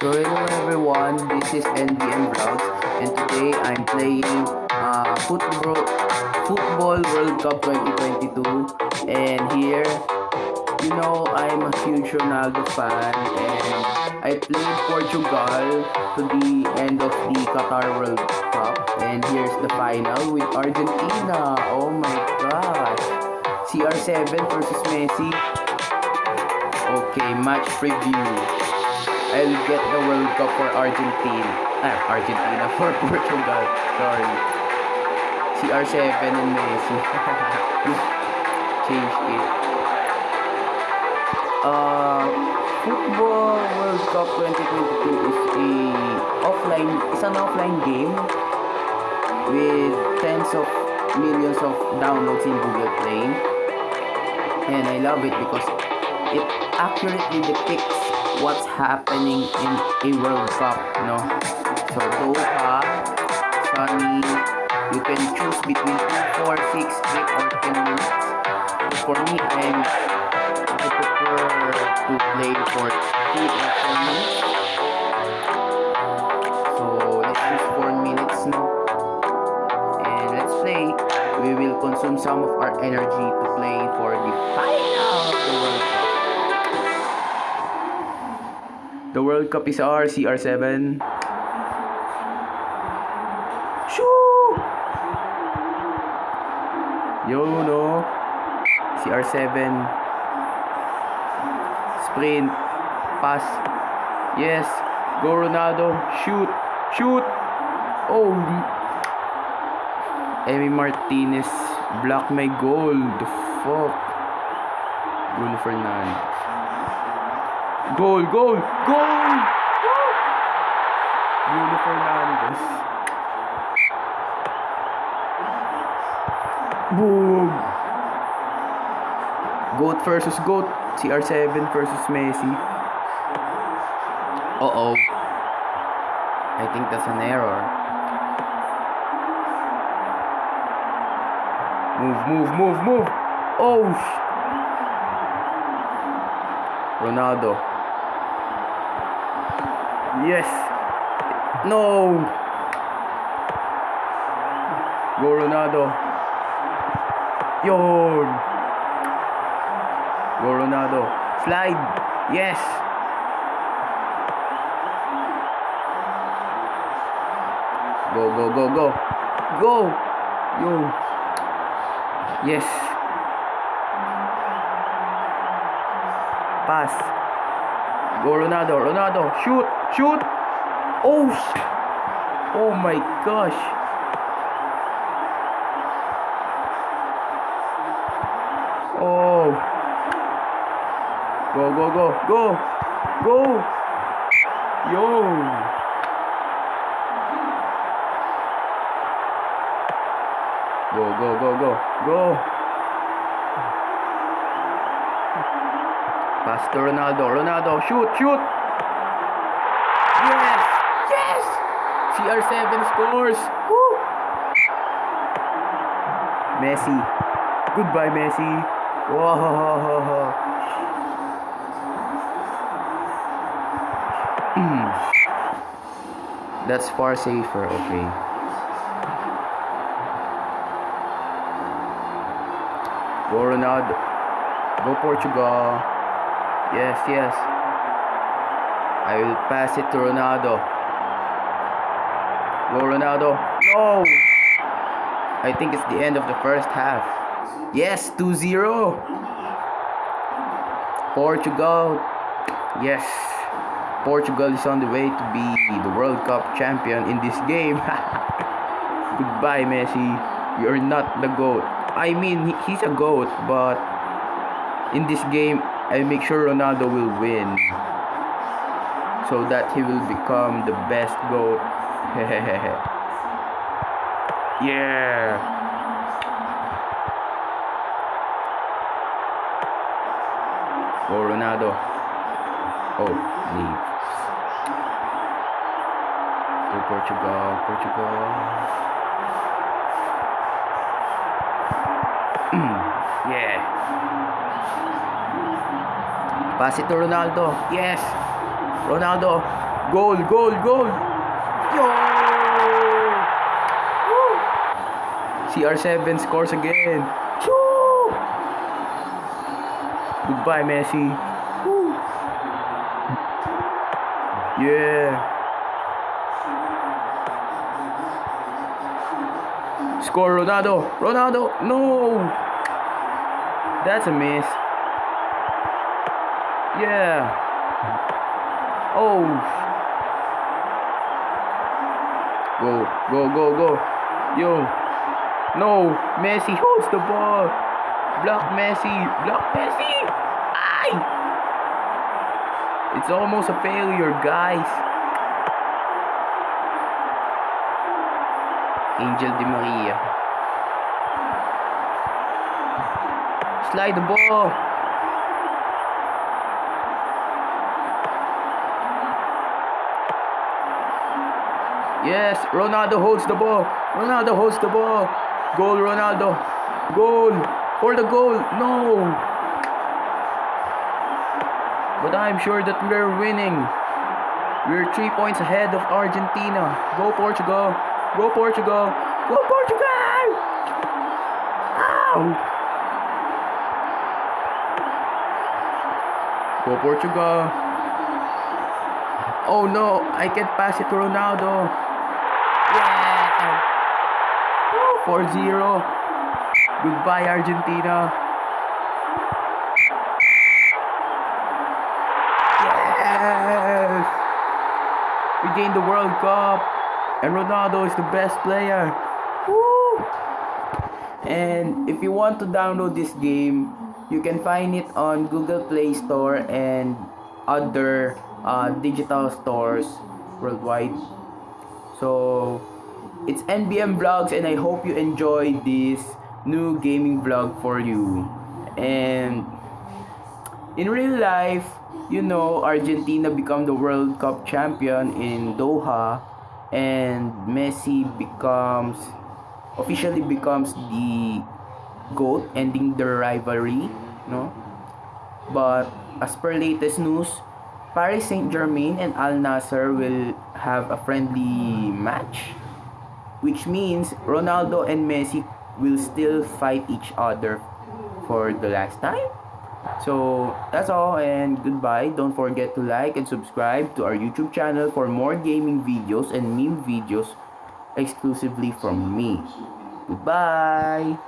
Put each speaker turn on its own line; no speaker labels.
So hello everyone, this is NBM Vlogs and today I'm playing uh, football, football World Cup 2022 and here, you know, I'm a huge Ronaldo fan and I played Portugal to the end of the Qatar World Cup and here's the final with Argentina. Oh my gosh. CR7 versus Messi. Okay, match preview. I'll get the World Cup for Argentina. Ah, Argentina for Portugal. Sorry. CR7 and Messi. Change it. Uh, Football World Cup 2022 is a offline, it's an offline game with tens of millions of downloads in Google Play. And I love it because it accurately depicts what's happening in a World Cup, no? So Doha, Sunny, you can choose between 2, 4, 6, 8, or 10 minutes. So for me, I'm, I prefer to play for 2 or 4 minutes. So let's choose 4 minutes now. And let's play. We will consume some of our energy to play for The World Cup is ours, CR7. Shoo! Yo, no. CR7. Sprint. Pass. Yes. Go Ronaldo. Shoot. Shoot. Oh. Emi Martinez block my goal. The fuck. Bruno Fernandes. Goal, goal, goal! Bruno Fernandes. Boom! Goat versus Goat. CR7 versus Messi. Uh-oh. I think that's an error. Move, move, move, move! Oh! Ronaldo. Yes. No. Go Ronaldo. Yon. Go Ronaldo. Slide. Yes. Go, go, go, go. Go. Yo. Yes. Pass. Go Ronaldo. Ronaldo. Shoot. Shoot. Oh. Oh my gosh. Oh. Go, go, go. Go. Go. Yo. Go, go, go, go. Go. Pass to Ronaldo. Ronaldo. Shoot, shoot. Yes. Yes. CR7 scores. Woo. Messi. Goodbye, Messi. Whoa. Hmm. That's far safer, okay. Go Ronaldo. Go Portugal. Yes, yes. I will pass it to Ronaldo. Go Ronaldo. No! I think it's the end of the first half. Yes, 2-0. Portugal. Yes. Portugal is on the way to be the World Cup champion in this game. Goodbye, Messi. You're not the GOAT. I mean, he's a GOAT, but in this game, I make sure Ronaldo will win. So that he will become the best GOAT. yeah. Oh, Ronaldo. Oh, leave. To Portugal, Portugal. yeah. Pass it to Ronaldo. Yes. Ronaldo. Goal, goal, goal. Yo! Woo! CR7 scores again. Goodbye, Messi. Yeah. Score Ronaldo. Ronaldo. No. That's a miss. Yeah. Oh. Go, go, go, go. Yo. No. Messi holds the ball. Block Messi. Block Messi. Ay. It's almost a failure, guys. Angel Di Maria. Slide the ball. Yes, Ronaldo holds the ball. Ronaldo holds the ball. Goal, Ronaldo. Goal. For the goal. No. But I'm sure that we're winning. We're three points ahead of Argentina. Go Portugal. Go Portugal. Go Portugal. Ow. Go Portugal. Oh no, I can't pass it to Ronaldo. Yeah. 4-0. Goodbye Argentina. Yes. We gained the World Cup. And Ronaldo is the best player. Woo! And if you want to download this game, you can find it on Google Play Store and other uh, digital stores worldwide. So it's NBM Vlogs, and I hope you enjoy this new gaming vlog for you. And in real life, you know, Argentina become the World Cup champion in Doha, and Messi becomes officially becomes the goat, ending the rivalry. No, but as per latest news, Paris Saint Germain and Al Nassr will have a friendly match, which means Ronaldo and Messi will still fight each other for the last time. So that's all and goodbye. Don't forget to like and subscribe to our YouTube channel for more gaming videos and meme videos exclusively from me. Goodbye.